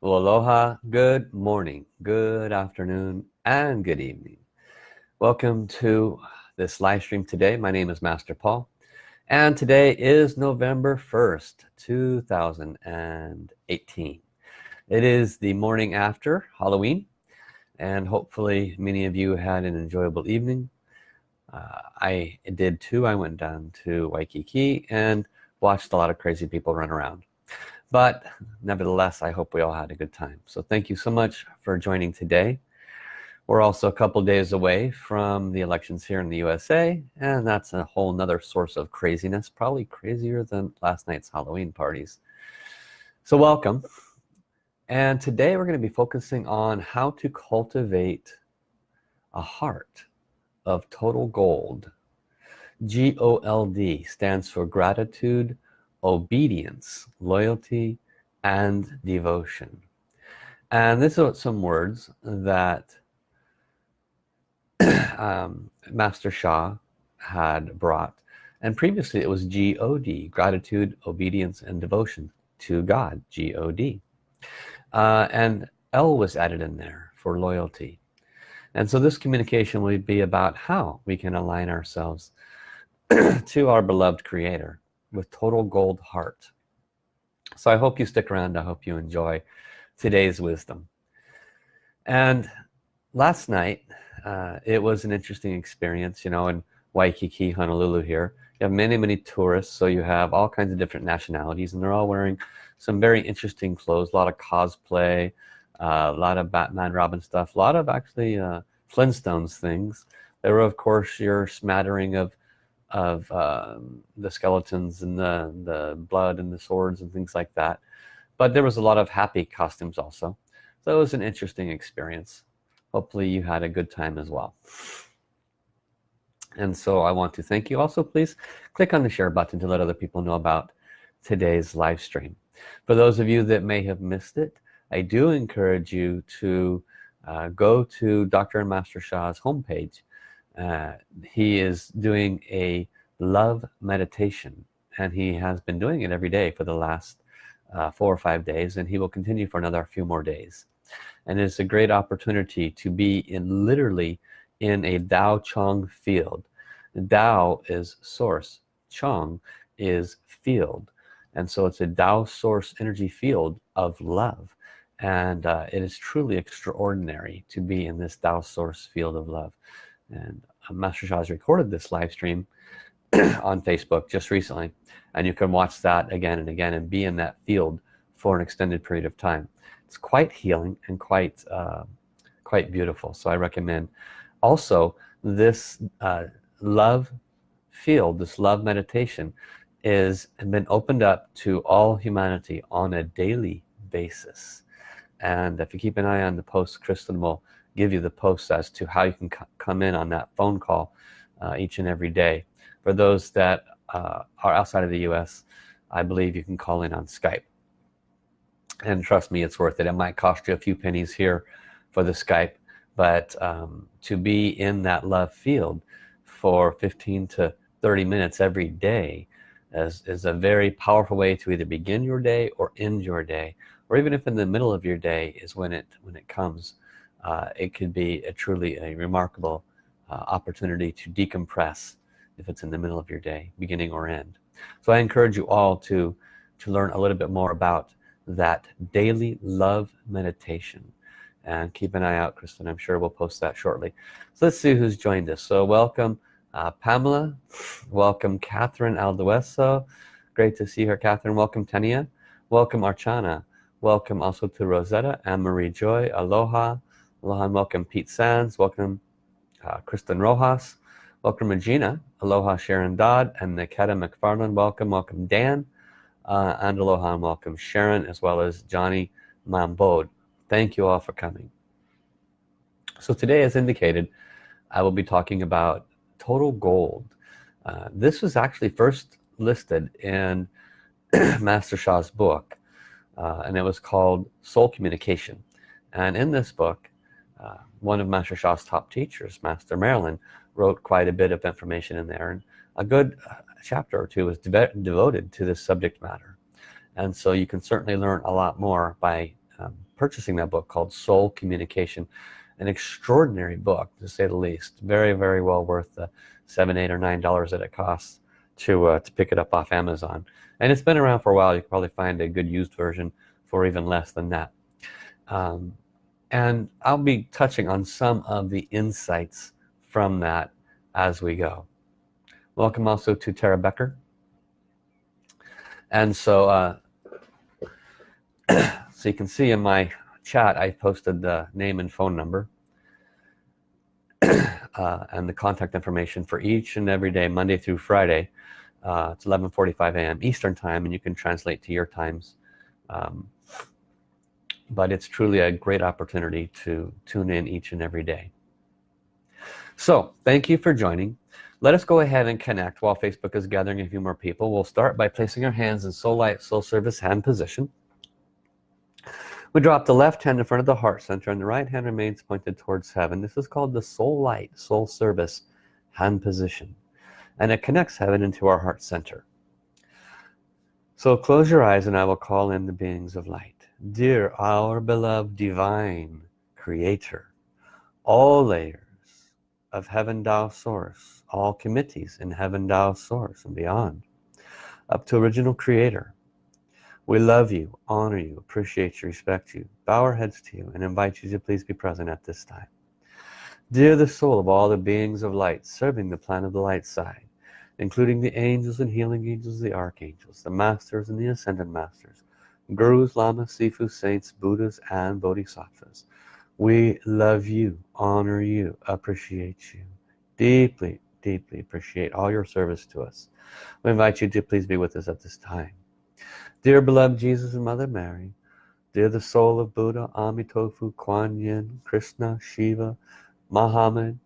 Well, aloha, good morning, good afternoon, and good evening. Welcome to this live stream today. My name is Master Paul, and today is November 1st, 2018. It is the morning after Halloween, and hopefully many of you had an enjoyable evening. Uh, I did too. I went down to Waikiki and watched a lot of crazy people run around but nevertheless I hope we all had a good time. So thank you so much for joining today. We're also a couple days away from the elections here in the USA and that's a whole nother source of craziness probably crazier than last night's Halloween parties. So welcome. And today we're going to be focusing on how to cultivate a heart of total gold. G-O-L-D stands for gratitude obedience loyalty and devotion. And this is some words that um, Master Sha had brought. And previously it was G-O-D gratitude obedience and devotion to God G-O-D uh, and L was added in there for loyalty. And so this communication will be about how we can align ourselves to our beloved creator with total gold heart. So I hope you stick around. I hope you enjoy today's wisdom. And last night uh, it was an interesting experience you know in Waikiki Honolulu here. You have many many tourists so you have all kinds of different nationalities and they're all wearing some very interesting clothes a lot of cosplay uh, a lot of Batman Robin stuff a lot of actually uh, Flintstones things. There were of course your smattering of of um, the skeletons and the the blood and the swords and things like that. But there was a lot of happy costumes also. So it was an interesting experience. Hopefully you had a good time as well. And so I want to thank you. Also please click on the share button to let other people know about today's live stream. For those of you that may have missed it I do encourage you to uh, go to Dr. and Master Sha's homepage uh, he is doing a love meditation and he has been doing it every day for the last uh, four or five days and he will continue for another few more days. And it's a great opportunity to be in literally in a Dao Chang field. Dao is source Chang is field. And so it's a Dao source energy field of love. And uh, it is truly extraordinary to be in this Dao source field of love and uh, Master Sha has recorded this live stream on Facebook just recently and you can watch that again and again and be in that field for an extended period of time. It's quite healing and quite uh, quite beautiful so I recommend. Also this uh, love field this love meditation is been opened up to all humanity on a daily basis. And if you keep an eye on the post Kristen will give you the posts as to how you can come in on that phone call uh, each and every day. For those that uh, are outside of the US I believe you can call in on Skype. And trust me it's worth it. It might cost you a few pennies here for the Skype but um, to be in that love field for 15 to 30 minutes every day is, is a very powerful way to either begin your day or end your day or even if in the middle of your day is when it when it comes uh, it could be a truly a remarkable uh, opportunity to decompress if it's in the middle of your day beginning or end. So I encourage you all to to learn a little bit more about that daily love meditation. And keep an eye out Kristen. I'm sure we'll post that shortly. So let's see who's joined us. So welcome uh, Pamela. Welcome Catherine Aldueso. Great to see her Catherine. Welcome Tania. Welcome Archana. Welcome also to Rosetta and Marie Joy. Aloha aloha and welcome Pete Sands welcome uh, Kristen Rojas welcome Regina aloha Sharon Dodd and Niketa McFarland welcome welcome Dan uh, and aloha and welcome Sharon as well as Johnny Mambode thank you all for coming. So today as indicated I will be talking about total gold. Uh, this was actually first listed in Master Sha's book uh, and it was called soul communication. And in this book uh, one of Master Sha's top teachers Master Marilyn wrote quite a bit of information in there and a good uh, chapter or two was de devoted to this subject matter. And so you can certainly learn a lot more by um, purchasing that book called Soul Communication. An extraordinary book to say the least. Very very well worth the seven eight or nine dollars that it costs to uh, to pick it up off Amazon. And it's been around for a while. You can probably find a good used version for even less than that. Um, and I'll be touching on some of the insights from that as we go welcome also to Tara Becker and so uh, so you can see in my chat I posted the name and phone number uh, and the contact information for each and every day Monday through Friday uh, it's 11:45 a.m. Eastern time and you can translate to your times um, but it's truly a great opportunity to tune in each and every day. So thank you for joining. Let us go ahead and connect while Facebook is gathering a few more people. We'll start by placing our hands in soul light soul service hand position. We drop the left hand in front of the heart center and the right hand remains pointed towards heaven. This is called the soul light soul service hand position. And it connects heaven into our heart center. So close your eyes and I will call in the beings of light dear our beloved divine creator all layers of heaven Tao source all committees in heaven Tao source and beyond up to original creator we love you, honor you, appreciate you, respect you, bow our heads to you, and invite you to please be present at this time. Dear the soul of all the beings of light serving the plan of the light side, including the angels and healing angels, the archangels, the masters and the ascended masters, gurus, lamas, sifu, saints, buddhas, and bodhisattvas. We love you, honor you, appreciate you, deeply, deeply appreciate all your service to us. We invite you to please be with us at this time. Dear beloved Jesus and Mother Mary, dear the soul of Buddha, Amitofu, Kuan Yin, Krishna, Shiva, Muhammad,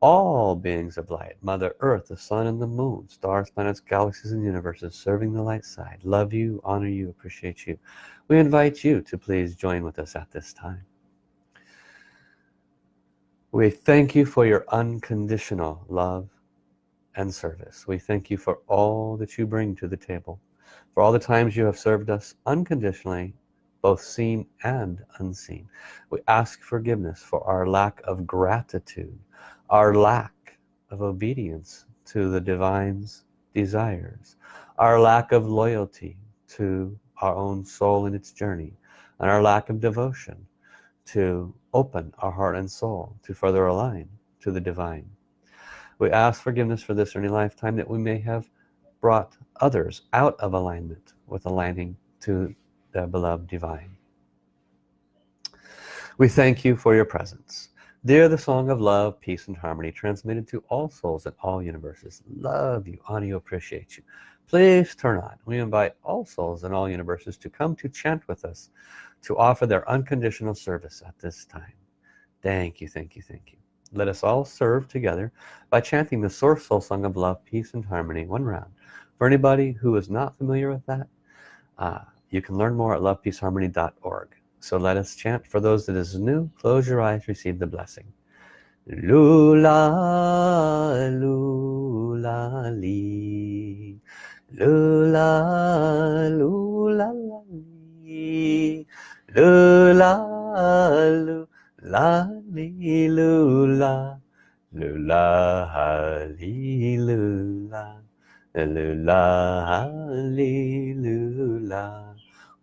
all beings of light, Mother Earth, the Sun and the Moon, stars, planets, galaxies, and universes, serving the light side, love you, honor you, appreciate you. We invite you to please join with us at this time. We thank you for your unconditional love and service. We thank you for all that you bring to the table for all the times you have served us unconditionally both seen and unseen we ask forgiveness for our lack of gratitude our lack of obedience to the divine's desires our lack of loyalty to our own soul in its journey and our lack of devotion to open our heart and soul to further align to the divine. We ask forgiveness for this early lifetime that we may have brought others out of alignment with aligning to the beloved divine. We thank you for your presence dear the song of love peace and harmony transmitted to all souls in all universes. Love you. Honor you appreciate you. Please turn on. We invite all souls in all universes to come to chant with us to offer their unconditional service at this time. Thank you thank you thank you. Let us all serve together by chanting the source soul song of love peace and harmony one round. For anybody who is not familiar with that uh, you can learn more at lovepeaceharmony.org so let us chant for those that is new. Close your eyes, receive the blessing. Lula, lula, li. Lula, lula, li. Lula, lula, li, lula. Lula, li, lula. Lula, li, lula.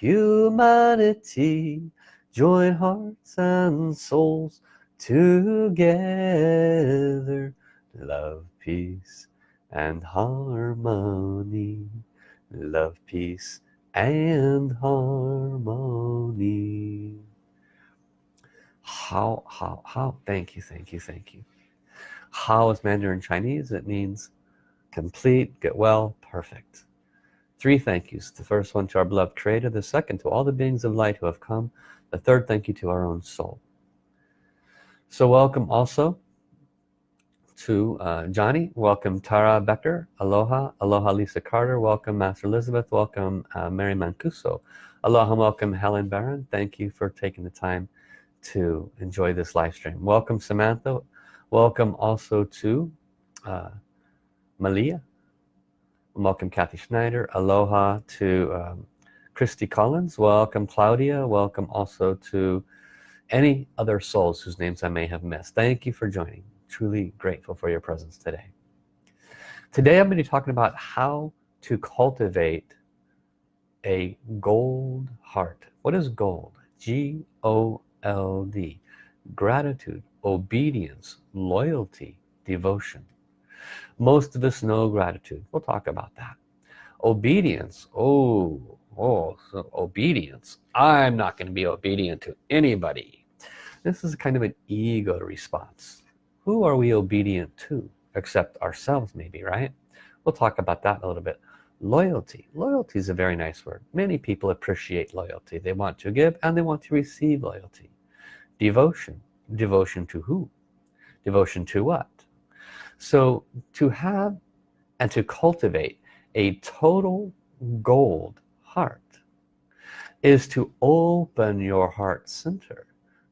humanity join hearts and souls together love peace and harmony. Love peace and harmony. Hao hao hao thank you thank you thank you. Hao is Mandarin Chinese? It means complete get well perfect three thank yous. The first one to our beloved creator the second to all the beings of light who have come the third thank you to our own soul. So welcome also to uh, Johnny. Welcome Tara Becker aloha aloha Lisa Carter. Welcome Master Elizabeth. Welcome uh, Mary Mancuso. Aloha welcome Helen Barron. Thank you for taking the time to enjoy this live stream. Welcome Samantha. Welcome also to uh, Malia welcome Kathy Schneider. Aloha to um, Christy Collins. Welcome Claudia. Welcome also to any other souls whose names I may have missed. Thank you for joining. Truly grateful for your presence today. Today I'm going to be talking about how to cultivate a gold heart. What is gold? G-O-L-D gratitude obedience loyalty devotion most of us know gratitude. We'll talk about that. Obedience. Oh oh so obedience. I'm not going to be obedient to anybody. This is kind of an ego response. Who are we obedient to? Except ourselves maybe right? We'll talk about that a little bit. Loyalty. Loyalty is a very nice word. Many people appreciate loyalty. They want to give and they want to receive loyalty. Devotion. Devotion to who? Devotion to what so to have and to cultivate a total gold heart is to open your heart center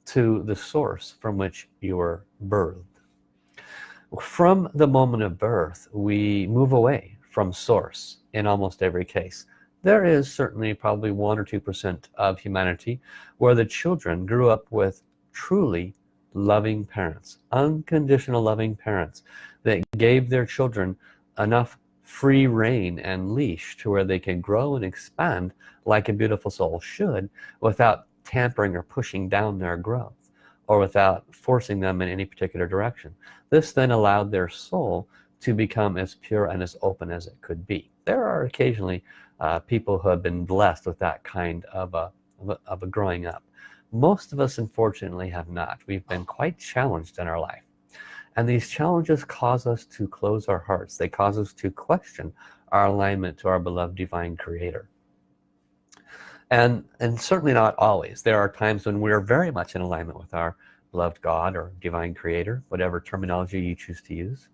to the source from which you were birthed. From the moment of birth we move away from source in almost every case. There is certainly probably one or two percent of humanity where the children grew up with truly loving parents unconditional loving parents that gave their children enough free reign and leash to where they can grow and expand like a beautiful soul should without tampering or pushing down their growth or without forcing them in any particular direction. This then allowed their soul to become as pure and as open as it could be. There are occasionally uh, people who have been blessed with that kind of a, of a, of a growing up most of us unfortunately have not. We've been quite challenged in our life. And these challenges cause us to close our hearts. They cause us to question our alignment to our beloved divine creator. And and certainly not always. There are times when we're very much in alignment with our beloved God or divine creator whatever terminology you choose to use.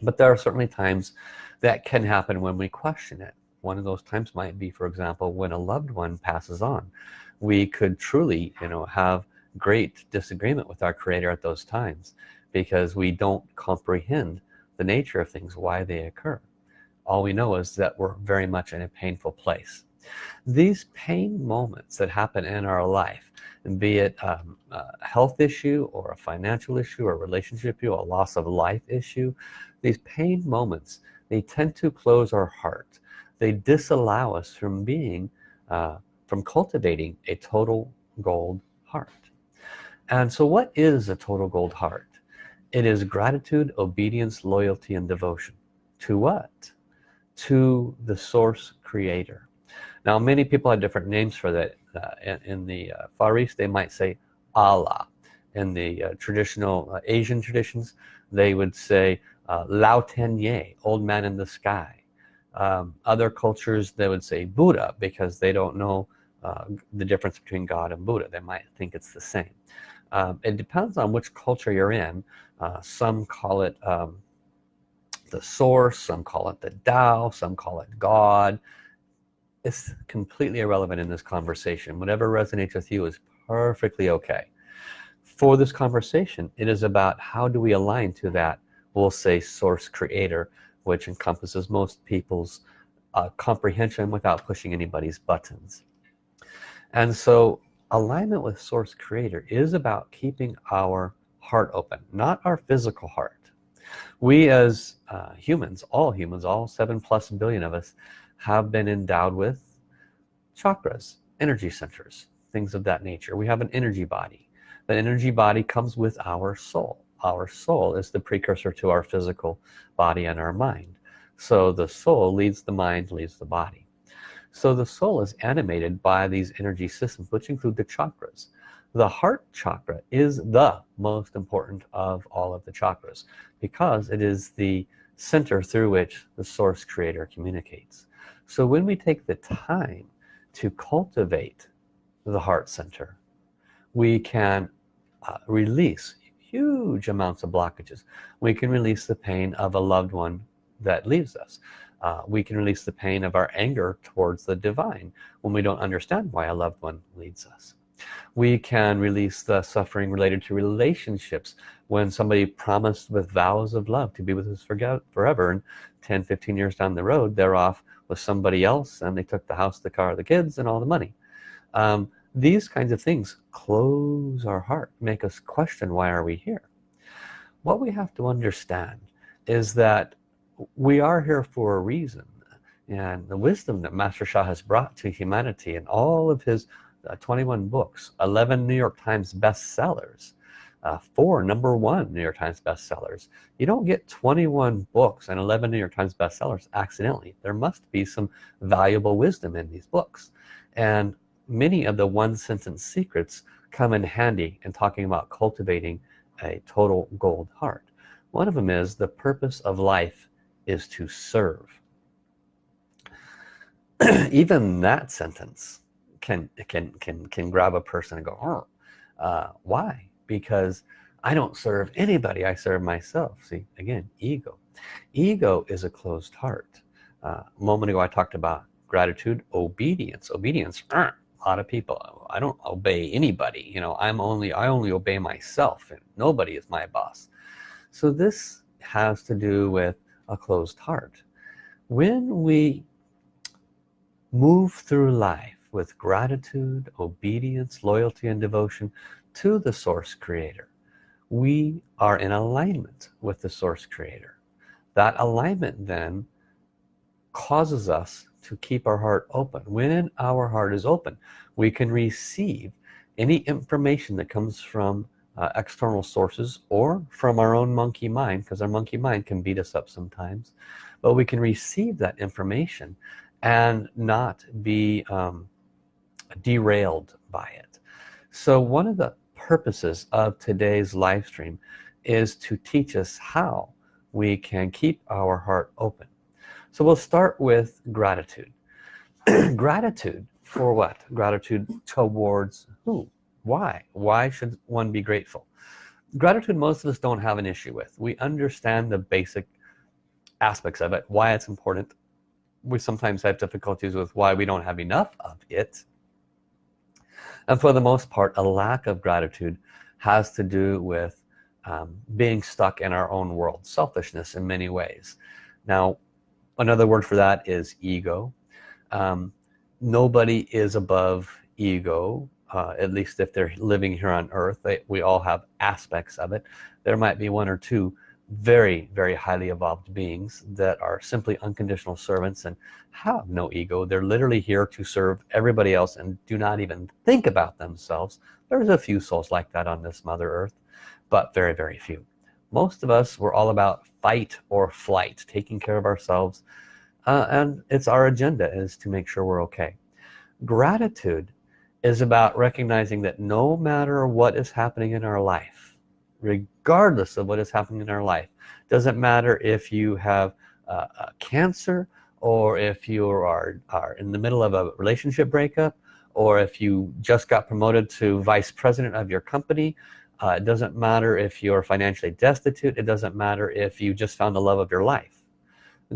But there are certainly times that can happen when we question it. One of those times might be for example when a loved one passes on we could truly you know have great disagreement with our creator at those times because we don't comprehend the nature of things why they occur. All we know is that we're very much in a painful place. These pain moments that happen in our life and be it um, a health issue or a financial issue or a relationship issue a loss of life issue these pain moments they tend to close our heart. They disallow us from being uh, from cultivating a total gold heart. And so what is a total gold heart? It is gratitude obedience loyalty and devotion. To what? To the source creator. Now many people have different names for that uh, in, in, the uh, Far East. They might say Allah. In the uh, traditional uh, Asian traditions they would say uh, Lao Tianye old man in the sky. Um, other cultures they would say Buddha because they don't know uh, the difference between God and Buddha. They might think it's the same. Um, it depends on which culture you're in. Some call it um, the source some call it the Tao some call it God. It's completely irrelevant in this conversation. Whatever resonates with you is perfectly okay. For this conversation it is about how do we align to that we'll say source creator which encompasses most people's uh, comprehension without pushing anybody's buttons and so alignment with source creator is about keeping our heart open not our physical heart. We as uh, humans all humans all seven plus billion of us have been endowed with chakras energy centers things of that nature. We have an energy body. That energy body comes with our soul. Our soul is the precursor to our physical body and our mind. So the soul leads the mind leads the body so the soul is animated by these energy systems which include the chakras. The heart chakra is the most important of all of the chakras because it is the center through which the source creator communicates. So when we take the time to cultivate the heart center we can uh, release huge amounts of blockages. We can release the pain of a loved one that leaves us uh, we can release the pain of our anger towards the divine when we don't understand why a loved one leads us. We can release the suffering related to relationships when somebody promised with vows of love to be with us forever and 10 15 years down the road they're off with somebody else and they took the house the car the kids and all the money. Um, these kinds of things close our heart make us question why are we here? What we have to understand is that we are here for a reason. And the wisdom that Master Sha has brought to humanity in all of his uh, 21 books 11 New York Times bestsellers uh, four number one New York Times bestsellers. You don't get 21 books and 11 New York Times bestsellers accidentally. There must be some valuable wisdom in these books. And many of the one sentence secrets come in handy in talking about cultivating a total gold heart. One of them is the purpose of life is to serve. Even that sentence can can can can grab a person and go oh uh, why? Because I don't serve anybody I serve myself. See again ego. Ego is a closed heart. Uh, a moment ago I talked about gratitude obedience. Obedience uh, a lot of people I don't obey anybody you know I'm only I only obey myself and nobody is my boss. So this has to do with a closed heart. When we move through life with gratitude obedience loyalty and devotion to the source creator we are in alignment with the source creator. That alignment then causes us to keep our heart open. When our heart is open we can receive any information that comes from uh, external sources or from our own monkey mind because our monkey mind can beat us up sometimes. But we can receive that information and not be um, derailed by it. So one of the purposes of today's live stream is to teach us how we can keep our heart open. So we'll start with gratitude. Gratitude for what? Gratitude towards who why? Why should one be grateful? Gratitude most of us don't have an issue with. We understand the basic aspects of it why it's important. We sometimes have difficulties with why we don't have enough of it. And for the most part a lack of gratitude has to do with um, being stuck in our own world selfishness in many ways. Now another word for that is ego. Um, nobody is above ego uh, at least if they're living here on earth they, we all have aspects of it. There might be one or two very very highly evolved beings that are simply unconditional servants and have no ego. They're literally here to serve everybody else and do not even think about themselves. There's a few souls like that on this mother earth but very very few. Most of us we're all about fight or flight taking care of ourselves uh, and it's our agenda is to make sure we're okay. Gratitude is about recognizing that no matter what is happening in our life regardless of what is happening in our life doesn't matter if you have uh, cancer or if you are, are in the middle of a relationship breakup or if you just got promoted to vice president of your company uh, it doesn't matter if you're financially destitute. It doesn't matter if you just found the love of your life.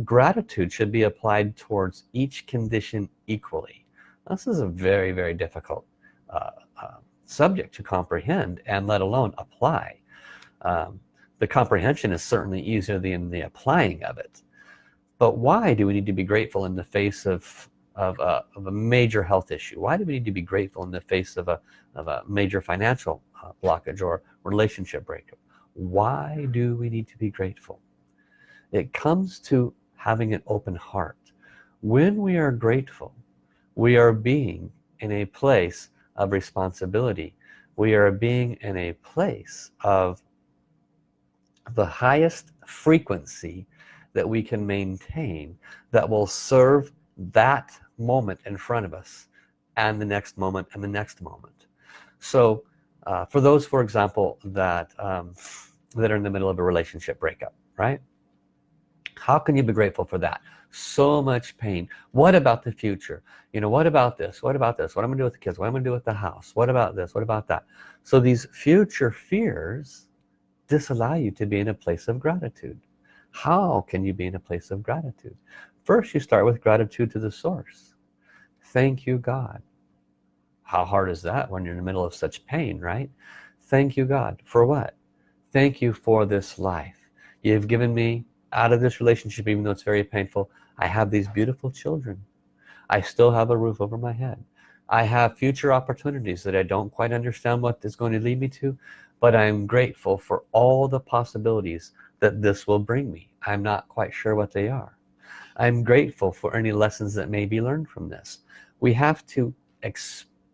Gratitude should be applied towards each condition equally this is a very very difficult uh, uh, subject to comprehend and let alone apply. Um, the comprehension is certainly easier than the applying of it. But why do we need to be grateful in the face of of a, of a major health issue? Why do we need to be grateful in the face of a, of a major financial uh, blockage or relationship breakup? Why do we need to be grateful? It comes to having an open heart. When we are grateful we are being in a place of responsibility. We are being in a place of the highest frequency that we can maintain that will serve that moment in front of us and the next moment and the next moment. So uh, for those for example that um, that are in the middle of a relationship breakup right? How can you be grateful for that so much pain. What about the future? You know what about this? What about this? What I'm gonna do with the kids? What I'm gonna do with the house? What about this? What about that? So these future fears disallow you to be in a place of gratitude. How can you be in a place of gratitude? First you start with gratitude to the source. Thank you God. How hard is that when you're in the middle of such pain right? Thank you God. For what? Thank you for this life. You've given me out of this relationship even though it's very painful I have these beautiful children. I still have a roof over my head. I have future opportunities that I don't quite understand what is going to lead me to but I'm grateful for all the possibilities that this will bring me. I'm not quite sure what they are. I'm grateful for any lessons that may be learned from this. We have to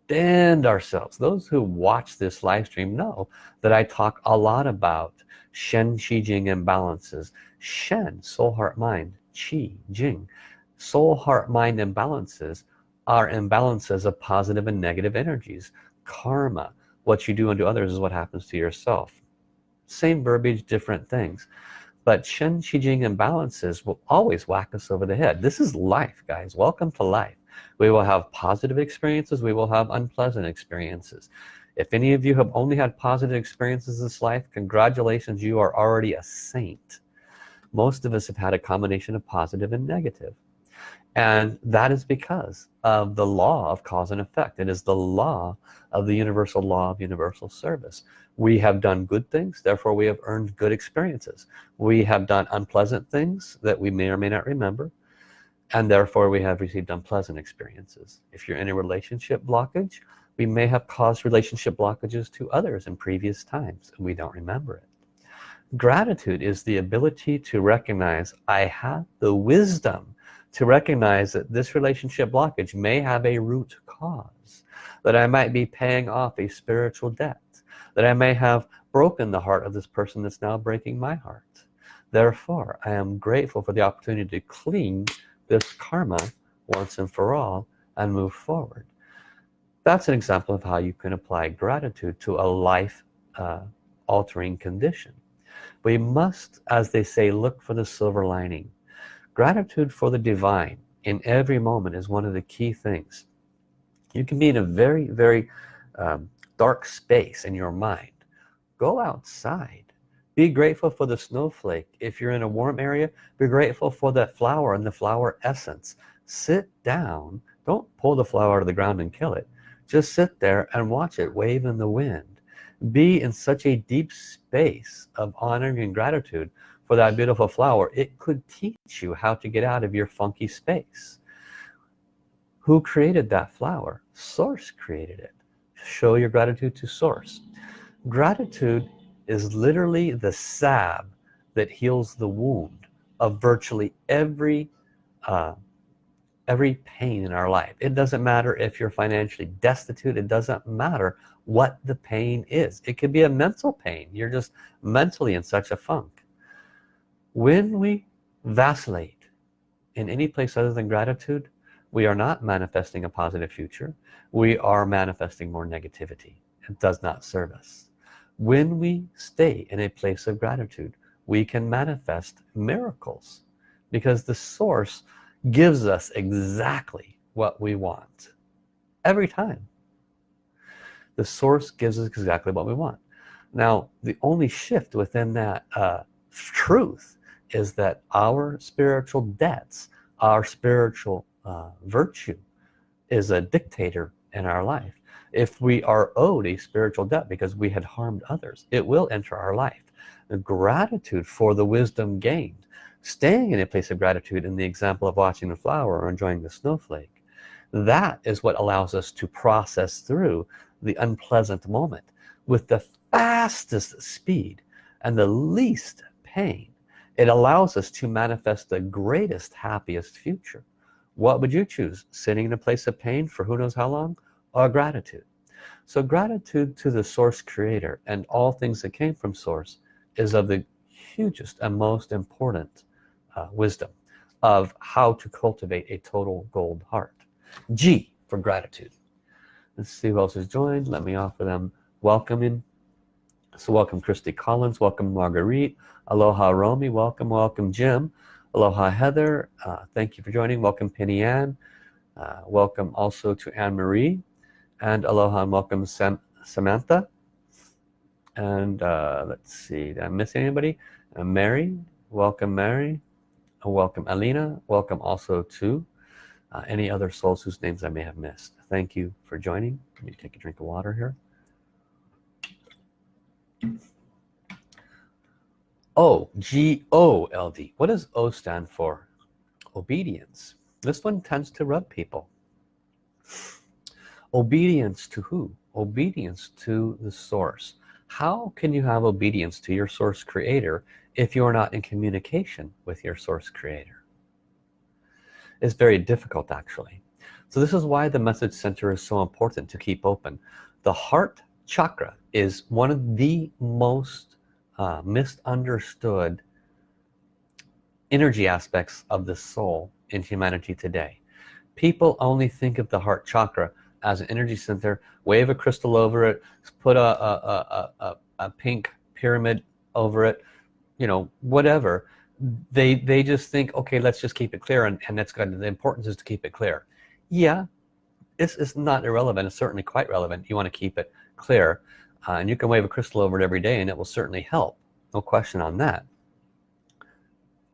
expand ourselves. Those who watch this live stream know that I talk a lot about Shen Qi Jing imbalances. Shen soul heart mind Qi Jing soul heart mind imbalances are imbalances of positive and negative energies. Karma what you do unto others is what happens to yourself. Same verbiage different things. But Shen Qi Jing imbalances will always whack us over the head. This is life guys. Welcome to life we will have positive experiences we will have unpleasant experiences. If any of you have only had positive experiences in this life congratulations you are already a saint. Most of us have had a combination of positive and negative. And that is because of the law of cause and effect. It is the law of the universal law of universal service. We have done good things therefore we have earned good experiences. We have done unpleasant things that we may or may not remember and therefore we have received unpleasant experiences. If you're in a relationship blockage we may have caused relationship blockages to others in previous times and we don't remember it. Gratitude is the ability to recognize I have the wisdom to recognize that this relationship blockage may have a root cause that I might be paying off a spiritual debt that I may have broken the heart of this person that's now breaking my heart. Therefore I am grateful for the opportunity to clean this karma once and for all and move forward. That's an example of how you can apply gratitude to a life uh, altering condition. We must as they say look for the silver lining. Gratitude for the divine in every moment is one of the key things. You can be in a very very um, dark space in your mind. Go outside be grateful for the snowflake. If you're in a warm area be grateful for that flower and the flower essence. Sit down. Don't pull the flower out of the ground and kill it. Just sit there and watch it wave in the wind. Be in such a deep space of honoring and gratitude for that beautiful flower. It could teach you how to get out of your funky space. Who created that flower? Source created it. Show your gratitude to source. Gratitude is literally the salve that heals the wound of virtually every uh, every pain in our life. It doesn't matter if you're financially destitute. It doesn't matter what the pain is. It could be a mental pain. You're just mentally in such a funk. When we vacillate in any place other than gratitude we are not manifesting a positive future. We are manifesting more negativity. It does not serve us when we stay in a place of gratitude we can manifest miracles because the source gives us exactly what we want every time. The source gives us exactly what we want. Now the only shift within that uh, truth is that our spiritual debts our spiritual uh, virtue is a dictator in our life if we are owed a spiritual debt because we had harmed others it will enter our life. The gratitude for the wisdom gained. Staying in a place of gratitude in the example of watching the flower or enjoying the snowflake. That is what allows us to process through the unpleasant moment with the fastest speed and the least pain. It allows us to manifest the greatest happiest future. What would you choose? Sitting in a place of pain for who knows how long or gratitude. So gratitude to the source creator and all things that came from source is of the hugest and most important uh, wisdom of how to cultivate a total gold heart. G for gratitude. Let's see who else has joined. Let me offer them welcoming so welcome Christy Collins welcome Marguerite aloha Romy welcome welcome Jim aloha Heather uh, thank you for joining welcome Penny Ann uh, welcome also to Anne Marie and aloha and welcome Sam Samantha. And uh, let's see did I miss anybody? Uh, Mary welcome Mary. Uh, welcome Alina. Welcome also to uh, any other souls whose names I may have missed. Thank you for joining. Let me take a drink of water here. O G O L D. What does O stand for? Obedience. This one tends to rub people obedience to who? Obedience to the source. How can you have obedience to your source creator if you're not in communication with your source creator? It's very difficult actually. So this is why the message center is so important to keep open. The heart chakra is one of the most uh, misunderstood energy aspects of the soul in humanity today. People only think of the heart chakra as an energy center wave a crystal over it put a, a, a, a, pink pyramid over it you know whatever. They they just think okay let's just keep it clear and, and that's good. The importance is to keep it clear. Yeah this is not irrelevant. It's certainly quite relevant. You want to keep it clear uh, and you can wave a crystal over it every day and it will certainly help. No question on that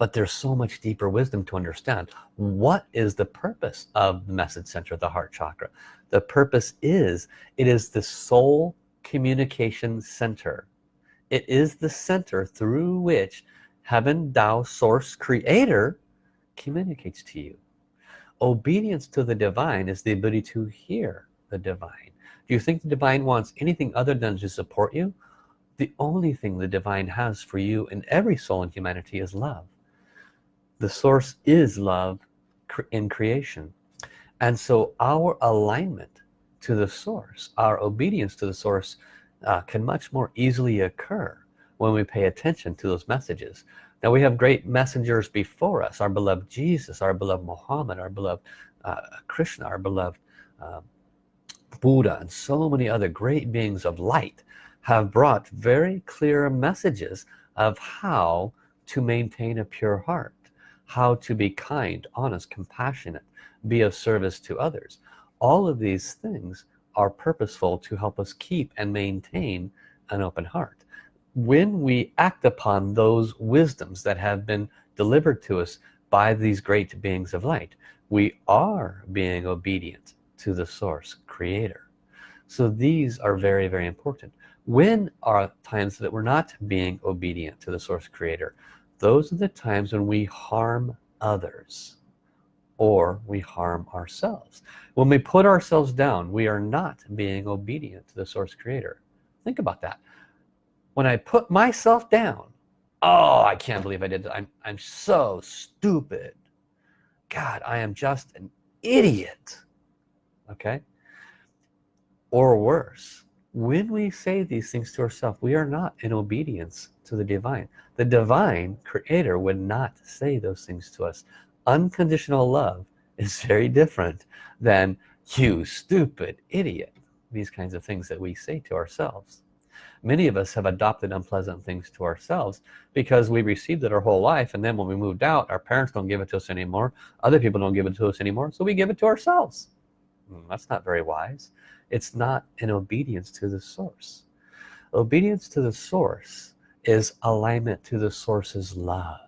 but there's so much deeper wisdom to understand. What is the purpose of the message center the heart chakra? The purpose is it is the soul communication center. It is the center through which heaven Tao source creator communicates to you. Obedience to the divine is the ability to hear the divine. Do you think the divine wants anything other than to support you? The only thing the divine has for you and every soul in humanity is love the source is love in creation. And so our alignment to the source our obedience to the source uh, can much more easily occur when we pay attention to those messages. Now we have great messengers before us our beloved Jesus our beloved Muhammad our beloved uh, Krishna our beloved uh, Buddha and so many other great beings of light have brought very clear messages of how to maintain a pure heart how to be kind honest compassionate be of service to others. All of these things are purposeful to help us keep and maintain an open heart. When we act upon those wisdoms that have been delivered to us by these great beings of light we are being obedient to the source creator. So these are very very important. When are times that we're not being obedient to the source creator those are the times when we harm others or we harm ourselves. When we put ourselves down we are not being obedient to the source creator. Think about that. When I put myself down oh I can't believe I did that. I'm, I'm so stupid. God I am just an idiot. Okay? Or worse when we say these things to ourselves we are not in obedience to the divine. The divine creator would not say those things to us. Unconditional love is very different than you stupid idiot these kinds of things that we say to ourselves. Many of us have adopted unpleasant things to ourselves because we received it our whole life and then when we moved out our parents don't give it to us anymore. Other people don't give it to us anymore so we give it to ourselves. Hmm, that's not very wise it's not in obedience to the source. Obedience to the source is alignment to the source's love.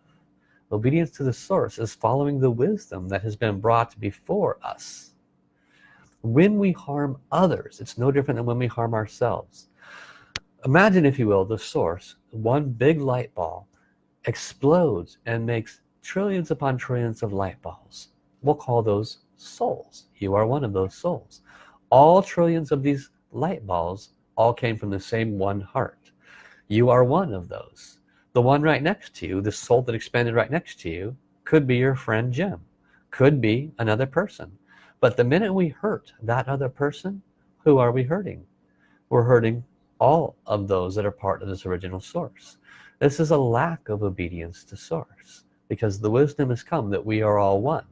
Obedience to the source is following the wisdom that has been brought before us. When we harm others it's no different than when we harm ourselves. Imagine if you will the source one big light ball explodes and makes trillions upon trillions of light balls. We'll call those souls. You are one of those souls all trillions of these light balls all came from the same one heart. You are one of those. The one right next to you the soul that expanded right next to you could be your friend Jim. Could be another person. But the minute we hurt that other person who are we hurting? We're hurting all of those that are part of this original source. This is a lack of obedience to source because the wisdom has come that we are all one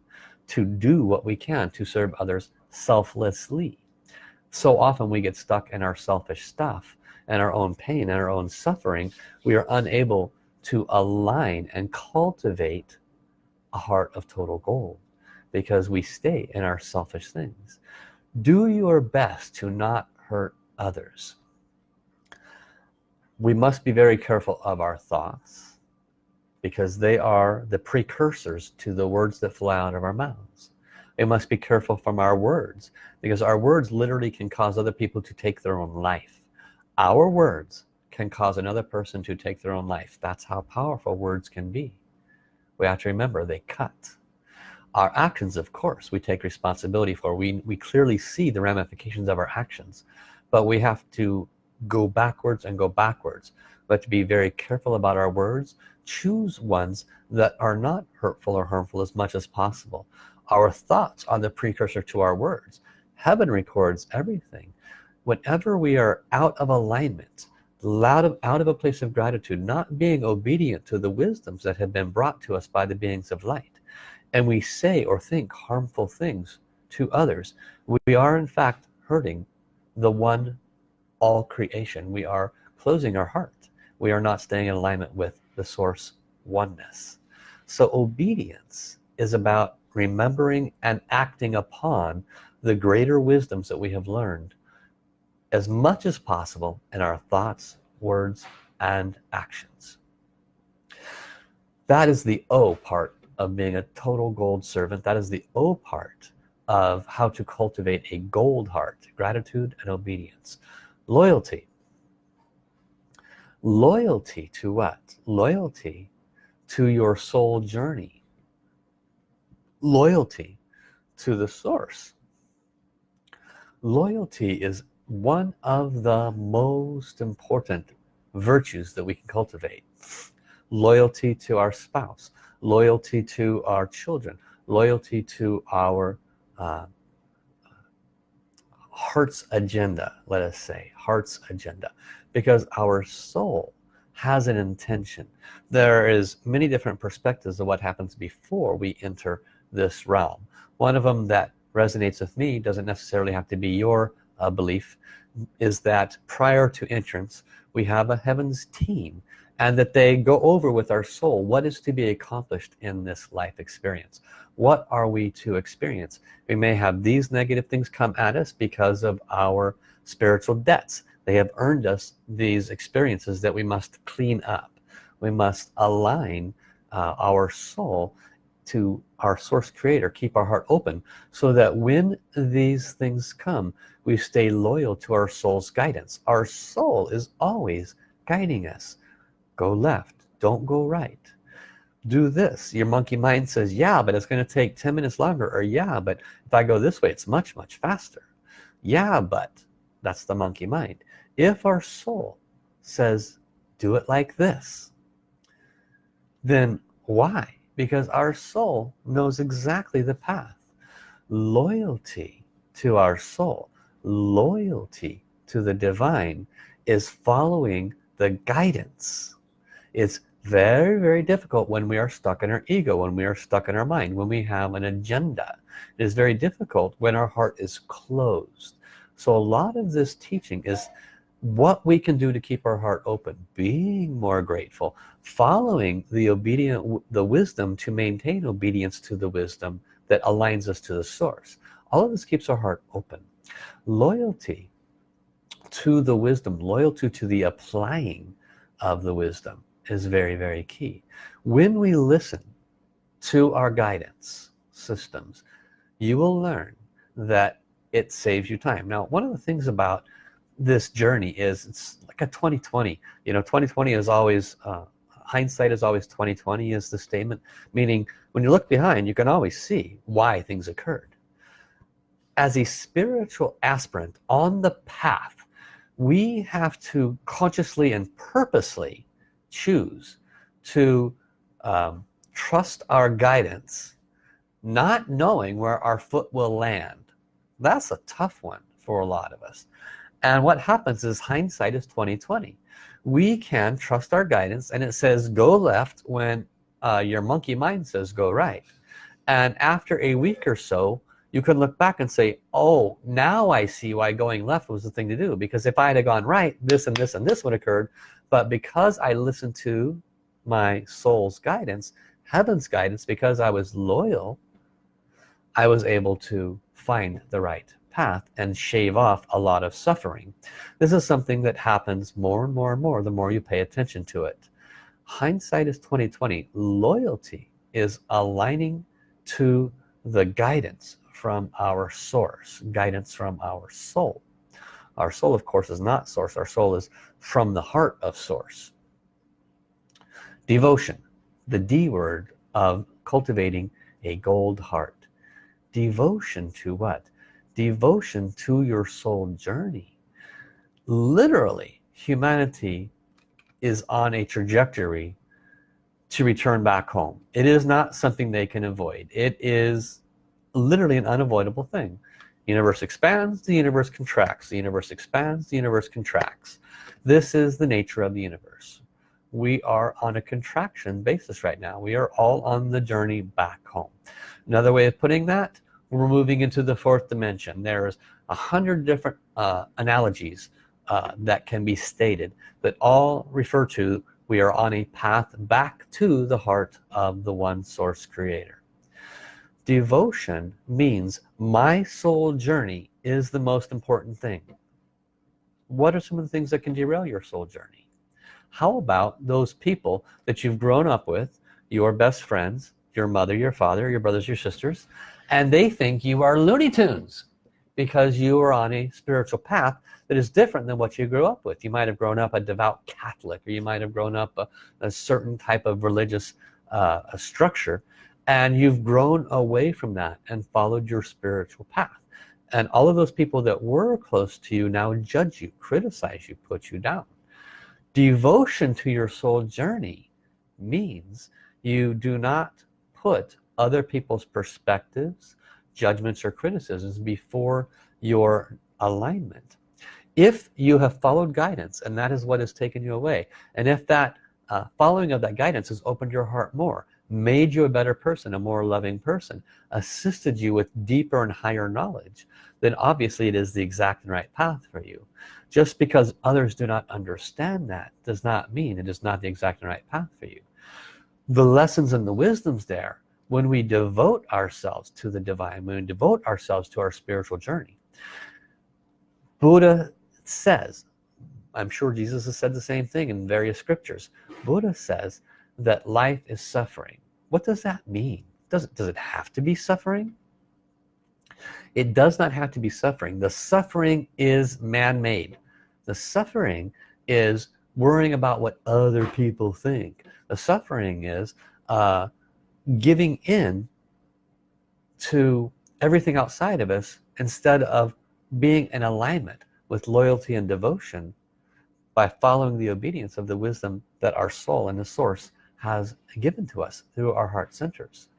to do what we can to serve others selflessly so often we get stuck in our selfish stuff and our own pain and our own suffering. We are unable to align and cultivate a heart of total gold because we stay in our selfish things. Do your best to not hurt others. We must be very careful of our thoughts because they are the precursors to the words that fly out of our mouths we must be careful from our words because our words literally can cause other people to take their own life. Our words can cause another person to take their own life. That's how powerful words can be. We have to remember they cut. Our actions of course we take responsibility for. We we clearly see the ramifications of our actions but we have to go backwards and go backwards. But to be very careful about our words. Choose ones that are not hurtful or harmful as much as possible our thoughts are the precursor to our words. Heaven records everything. Whenever we are out of alignment out of, out of a place of gratitude not being obedient to the wisdoms that have been brought to us by the beings of light and we say or think harmful things to others we are in fact hurting the one all creation. We are closing our heart. We are not staying in alignment with the source oneness. So obedience is about remembering and acting upon the greater wisdoms that we have learned as much as possible in our thoughts words and actions. That is the O part of being a total gold servant. That is the O part of how to cultivate a gold heart gratitude and obedience. Loyalty. Loyalty to what? Loyalty to your soul journey loyalty to the source. Loyalty is one of the most important virtues that we can cultivate. Loyalty to our spouse loyalty to our children loyalty to our uh, heart's agenda let us say heart's agenda. Because our soul has an intention. There is many different perspectives of what happens before we enter this realm. One of them that resonates with me doesn't necessarily have to be your uh, belief is that prior to entrance we have a heavens team and that they go over with our soul what is to be accomplished in this life experience. What are we to experience? We may have these negative things come at us because of our spiritual debts. They have earned us these experiences that we must clean up. We must align uh, our soul to our source creator keep our heart open so that when these things come we stay loyal to our soul's guidance. Our soul is always guiding us. Go left don't go right. Do this. Your monkey mind says yeah but it's going to take 10 minutes longer or yeah but if I go this way it's much much faster. Yeah but that's the monkey mind. If our soul says do it like this then why because our soul knows exactly the path. Loyalty to our soul loyalty to the divine is following the guidance. It's very very difficult when we are stuck in our ego when we are stuck in our mind when we have an agenda. It is very difficult when our heart is closed. So a lot of this teaching is what we can do to keep our heart open being more grateful following the obedient the wisdom to maintain obedience to the wisdom that aligns us to the source. All of this keeps our heart open. Loyalty to the wisdom loyalty to the applying of the wisdom is very very key. When we listen to our guidance systems you will learn that it saves you time. Now one of the things about this journey is it's like a 2020 you know 2020 is always uh, hindsight is always 2020 is the statement meaning when you look behind you can always see why things occurred. As a spiritual aspirant on the path we have to consciously and purposely choose to um, trust our guidance not knowing where our foot will land. That's a tough one for a lot of us and what happens is hindsight is 2020 we can trust our guidance and it says go left when uh, your monkey mind says go right. And after a week or so you can look back and say oh now I see why going left was the thing to do because if I had gone right this and this and this would have occurred. But because I listened to my soul's guidance heaven's guidance because I was loyal I was able to find the right path and shave off a lot of suffering. This is something that happens more and more and more the more you pay attention to it. Hindsight is 2020 loyalty is aligning to the guidance from our source guidance from our soul. Our soul of course is not source. Our soul is from the heart of source. Devotion the D word of cultivating a gold heart. Devotion to what devotion to your soul journey. Literally humanity is on a trajectory to return back home. It is not something they can avoid. It is literally an unavoidable thing. Universe expands the universe contracts. The universe expands the universe contracts. This is the nature of the universe. We are on a contraction basis right now. We are all on the journey back home. Another way of putting that we're moving into the fourth dimension. There's a hundred different uh, analogies uh, that can be stated that all refer to we are on a path back to the heart of the one source creator. Devotion means my soul journey is the most important thing. What are some of the things that can derail your soul journey? How about those people that you've grown up with your best friends your mother your father your brothers your sisters and they think you are Looney Tunes because you are on a spiritual path that is different than what you grew up with. You might have grown up a devout Catholic or you might have grown up a, a certain type of religious uh, structure and you've grown away from that and followed your spiritual path. And all of those people that were close to you now judge you criticize you put you down. Devotion to your soul journey means you do not put other people's perspectives judgments or criticisms before your alignment. If you have followed guidance and that is what has taken you away and if that uh, following of that guidance has opened your heart more made you a better person a more loving person assisted you with deeper and higher knowledge then obviously it is the exact and right path for you. Just because others do not understand that does not mean it is not the exact and right path for you. The lessons and the wisdoms there when we devote ourselves to the divine when we devote ourselves to our spiritual journey Buddha says I'm sure Jesus has said the same thing in various scriptures. Buddha says that life is suffering. What does that mean? Does it does it have to be suffering? It does not have to be suffering. The suffering is man-made. The suffering is worrying about what other people think. The suffering is uh, giving in to everything outside of us instead of being in alignment with loyalty and devotion by following the obedience of the wisdom that our soul and the source has given to us through our heart centers.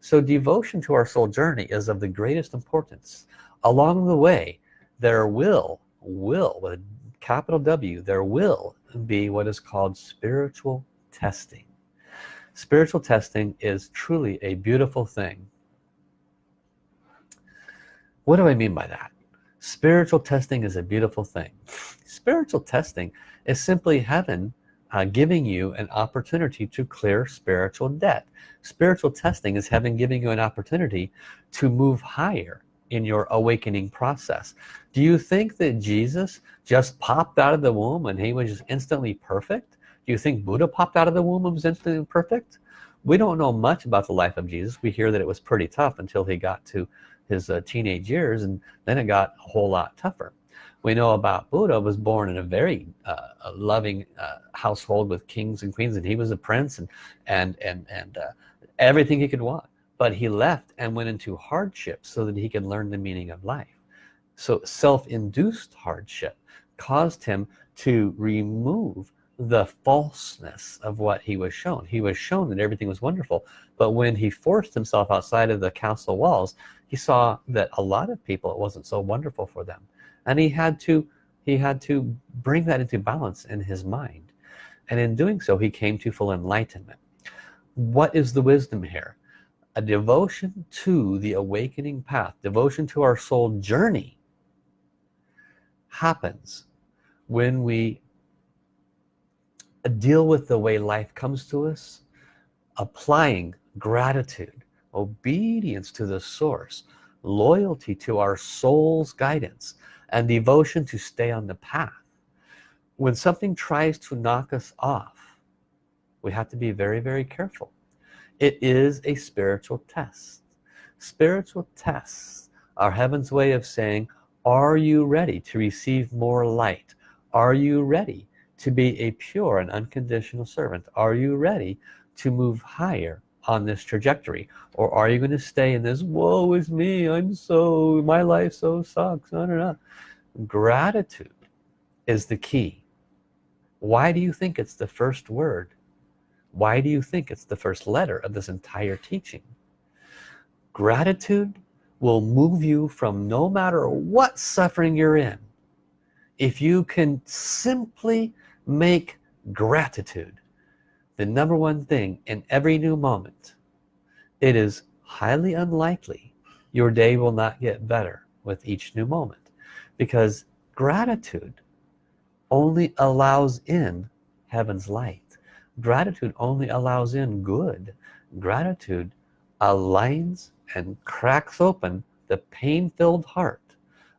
So devotion to our soul journey is of the greatest importance. Along the way there will will with a capital W there will be what is called spiritual testing spiritual testing is truly a beautiful thing. What do I mean by that? Spiritual testing is a beautiful thing. Spiritual testing is simply heaven uh, giving you an opportunity to clear spiritual debt. Spiritual testing is heaven giving you an opportunity to move higher in your awakening process. Do you think that Jesus just popped out of the womb and he was just instantly perfect do you think Buddha popped out of the womb and was instantly perfect? We don't know much about the life of Jesus. We hear that it was pretty tough until he got to his uh, teenage years and then it got a whole lot tougher. We know about Buddha was born in a very uh, loving uh, household with kings and queens and he was a prince and and and and uh, everything he could want. But he left and went into hardship so that he could learn the meaning of life. So self-induced hardship caused him to remove the falseness of what he was shown. He was shown that everything was wonderful but when he forced himself outside of the castle walls he saw that a lot of people it wasn't so wonderful for them. And he had to he had to bring that into balance in his mind. And in doing so he came to full enlightenment. What is the wisdom here? A devotion to the awakening path devotion to our soul journey happens when we deal with the way life comes to us applying gratitude obedience to the source loyalty to our soul's guidance and devotion to stay on the path. When something tries to knock us off we have to be very very careful. It is a spiritual test. Spiritual tests are heaven's way of saying are you ready to receive more light? Are you ready to be a pure and unconditional servant. Are you ready to move higher on this trajectory? Or are you going to stay in this woe is me I'm so my life so sucks no no no. Gratitude is the key. Why do you think it's the first word? Why do you think it's the first letter of this entire teaching? Gratitude will move you from no matter what suffering you're in. If you can simply make gratitude the number one thing in every new moment. It is highly unlikely your day will not get better with each new moment because gratitude only allows in heaven's light. Gratitude only allows in good. Gratitude aligns and cracks open the pain-filled heart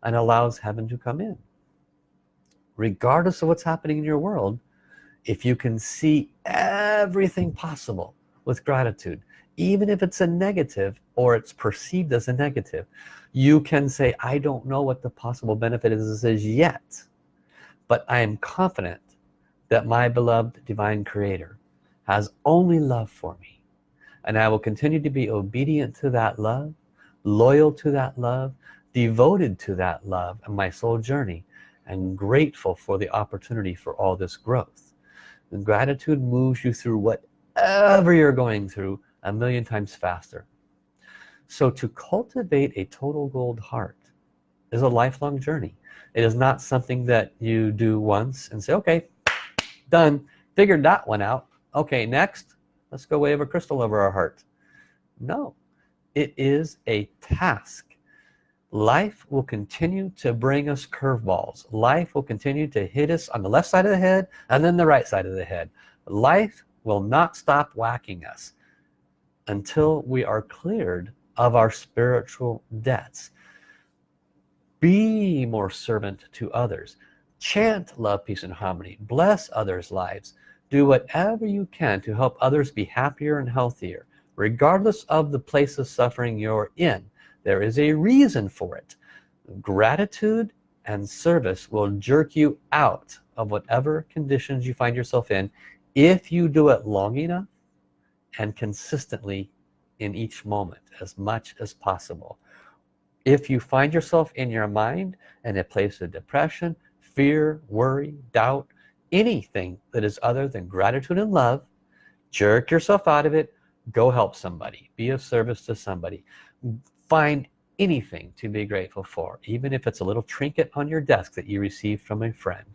and allows heaven to come in regardless of what's happening in your world if you can see everything possible with gratitude even if it's a negative or it's perceived as a negative you can say I don't know what the possible benefit is, is yet but I am confident that my beloved divine creator has only love for me and I will continue to be obedient to that love loyal to that love devoted to that love and my soul journey and grateful for the opportunity for all this growth. And gratitude moves you through whatever you're going through a million times faster. So to cultivate a total gold heart is a lifelong journey. It is not something that you do once and say okay done figured that one out. Okay next let's go wave a crystal over our heart. No it is a task life will continue to bring us curveballs. Life will continue to hit us on the left side of the head and then the right side of the head. Life will not stop whacking us until we are cleared of our spiritual debts. Be more servant to others. Chant love peace and harmony. Bless others lives. Do whatever you can to help others be happier and healthier regardless of the place of suffering you're in there is a reason for it. Gratitude and service will jerk you out of whatever conditions you find yourself in if you do it long enough and consistently in each moment as much as possible. If you find yourself in your mind in a place of depression fear worry doubt anything that is other than gratitude and love jerk yourself out of it. Go help somebody. Be of service to somebody find anything to be grateful for even if it's a little trinket on your desk that you received from a friend.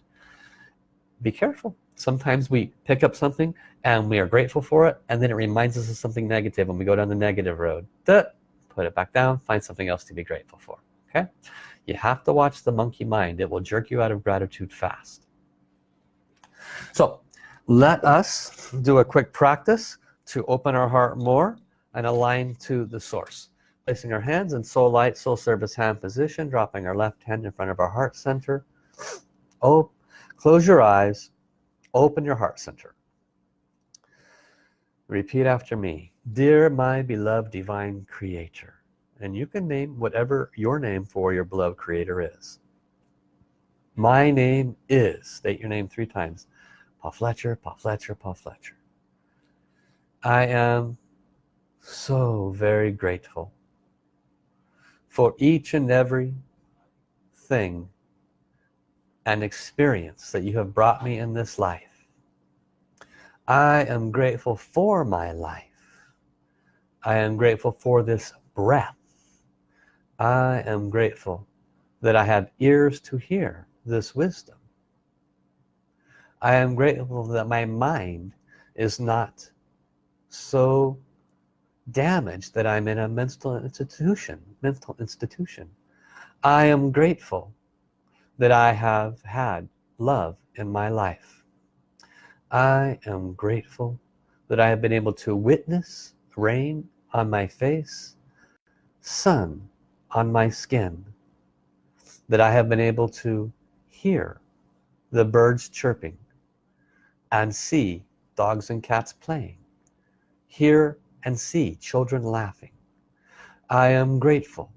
Be careful. Sometimes we pick up something and we are grateful for it and then it reminds us of something negative and we go down the negative road. Duh, put it back down. Find something else to be grateful for. Okay? You have to watch the monkey mind. It will jerk you out of gratitude fast. So let us do a quick practice to open our heart more and align to the source placing our hands in soul light soul service hand position dropping our left hand in front of our heart center. Oh close your eyes. Open your heart center. Repeat after me. Dear my beloved divine creator and you can name whatever your name for your beloved creator is. My name is state your name three times. Paul Fletcher Paul Fletcher Paul Fletcher. I am so very grateful for each and every thing and experience that you have brought me in this life. I am grateful for my life. I am grateful for this breath. I am grateful that I have ears to hear this wisdom. I am grateful that my mind is not so damaged that I'm in a mental institution mental institution. I am grateful that I have had love in my life. I am grateful that I have been able to witness rain on my face sun on my skin that I have been able to hear the birds chirping and see dogs and cats playing hear and see children laughing. I am grateful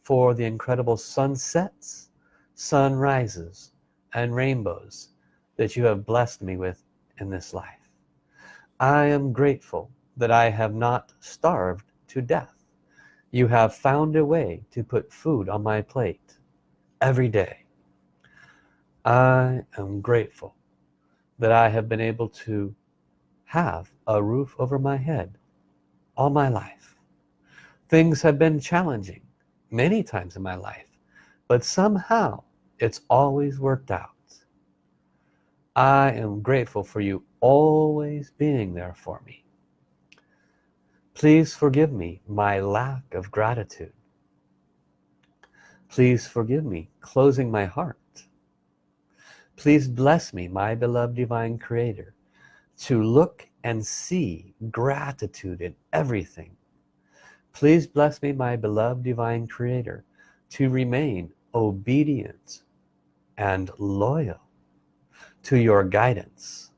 for the incredible sunsets sunrises and rainbows that you have blessed me with in this life. I am grateful that I have not starved to death. You have found a way to put food on my plate every day. I am grateful that I have been able to have a roof over my head all my life. Things have been challenging many times in my life but somehow it's always worked out. I am grateful for you always being there for me. Please forgive me my lack of gratitude. Please forgive me closing my heart. Please bless me my beloved divine creator to look and see gratitude in everything. Please bless me my beloved divine creator to remain obedient and loyal to your guidance.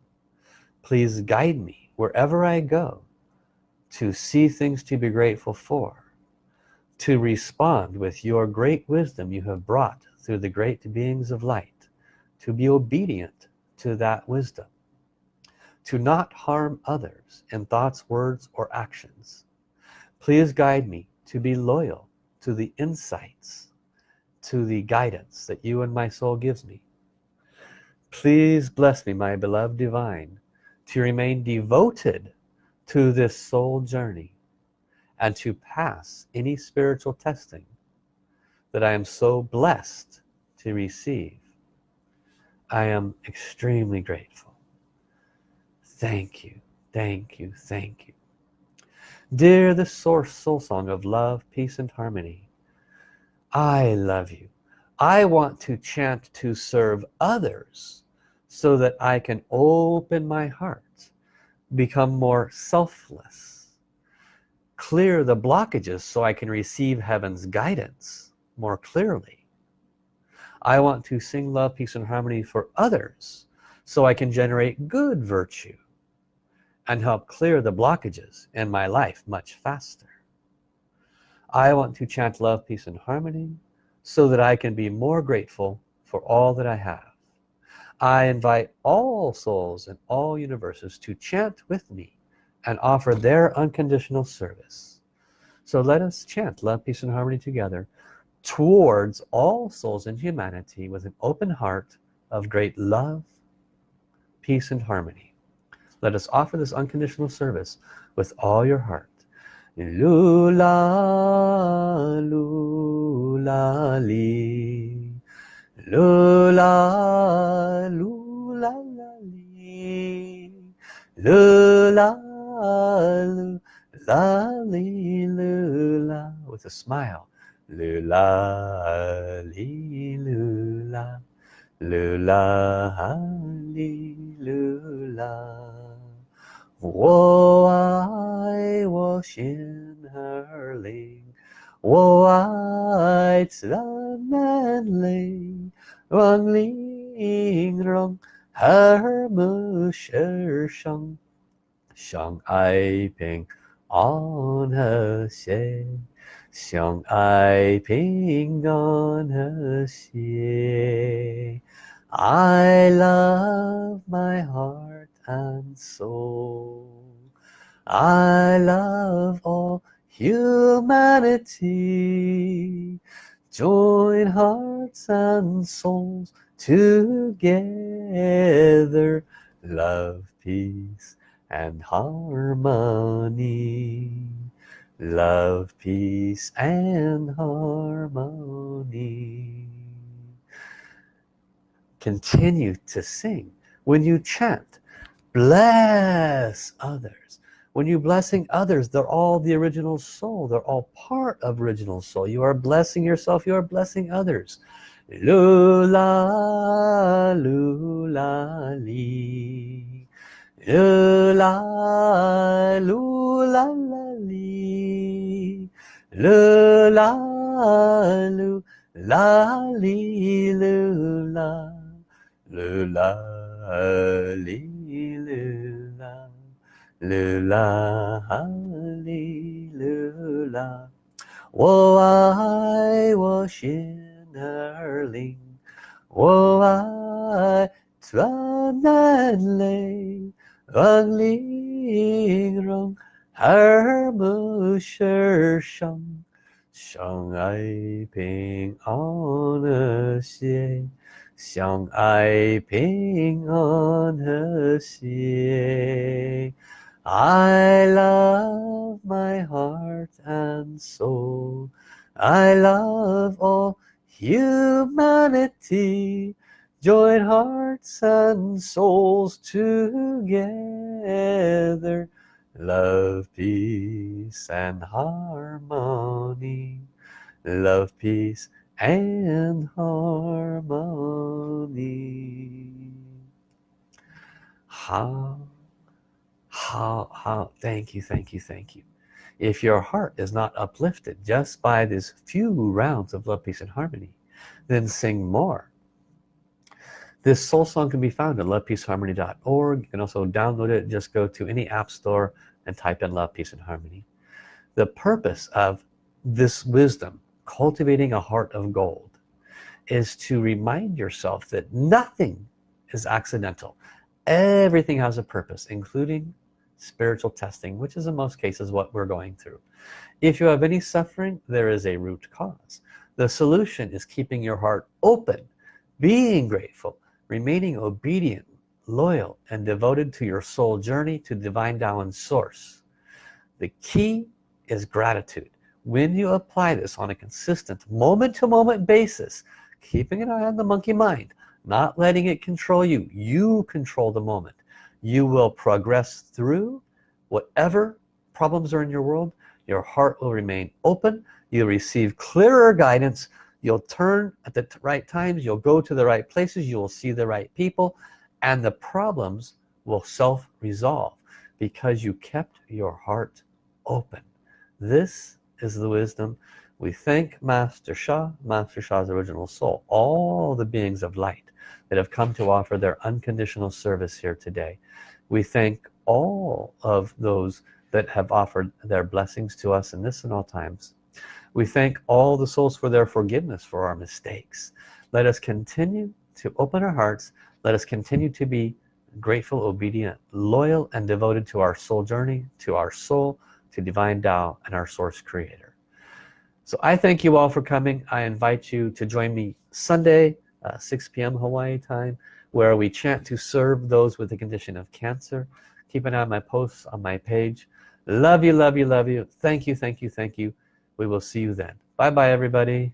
Please guide me wherever I go to see things to be grateful for to respond with your great wisdom you have brought through the great beings of light to be obedient to that wisdom to not harm others in thoughts words or actions. Please guide me to be loyal to the insights to the guidance that you and my soul gives me. Please bless me my beloved divine to remain devoted to this soul journey and to pass any spiritual testing that I am so blessed to receive. I am extremely grateful thank you. Thank you. Thank you. Dear the source soul song of love peace and harmony I love you. I want to chant to serve others so that I can open my heart become more selfless clear the blockages so I can receive heaven's guidance more clearly. I want to sing love peace and harmony for others so I can generate good virtue and help clear the blockages in my life much faster. I want to chant love peace and harmony so that I can be more grateful for all that I have. I invite all souls in all universes to chant with me and offer their unconditional service. So let us chant love peace and harmony together towards all souls in humanity with an open heart of great love peace and harmony let us offer this unconditional service with all your heart. Lula lula li. Lula lula li. Lula lula li lula. With a smile. Lula li lula. Lula li lula 我爱我心儿灵，我爱自然美丽，万灵容和睦世上，相爱平安和谐，相爱平安和谐。I love my heart and soul. I love all humanity. Join hearts and souls together. Love peace and harmony. Love peace and harmony. Continue to sing. When you chant bless others. When you blessing others they're all the original soul. They're all part of original soul. You are blessing yourself you are blessing others. Lula lula li. Lula lula li. Lula lu la li lu la lu 啦啦，啦啦，哈利啦啦！我爱我心儿灵，我爱咱南岭，万岭容而不失声，声爱平安的心。相爱平安和谐。I love my heart and soul. I love all humanity. Join hearts and souls together. Love, peace and harmony. Love, peace and harmony. Hao hao hao thank you thank you thank you. If your heart is not uplifted just by these few rounds of love peace and harmony then sing more. This soul song can be found at lovepeaceharmony.org you can also download it. Just go to any app store and type in love peace and harmony. The purpose of this wisdom cultivating a heart of gold is to remind yourself that nothing is accidental. Everything has a purpose including spiritual testing which is in most cases what we're going through. If you have any suffering there is a root cause. The solution is keeping your heart open being grateful remaining obedient loyal and devoted to your soul journey to divine Tao source. The key is gratitude when you apply this on a consistent moment-to-moment -moment basis keeping an eye on the monkey mind not letting it control you you control the moment. You will progress through whatever problems are in your world. Your heart will remain open. You'll receive clearer guidance. You'll turn at the right times. You'll go to the right places. You will see the right people. And the problems will self-resolve because you kept your heart open. This is the wisdom. We thank Master Sha, Master Sha's original soul. All the beings of light that have come to offer their unconditional service here today. We thank all of those that have offered their blessings to us in this and all times. We thank all the souls for their forgiveness for our mistakes. Let us continue to open our hearts. Let us continue to be grateful obedient loyal and devoted to our soul journey to our soul to divine Tao and our source creator. So I thank you all for coming. I invite you to join me Sunday uh, 6 p.m. Hawaii time where we chant to serve those with the condition of cancer. Keep an eye on my posts on my page. Love you love you love you. Thank you thank you thank you. We will see you then. Bye bye everybody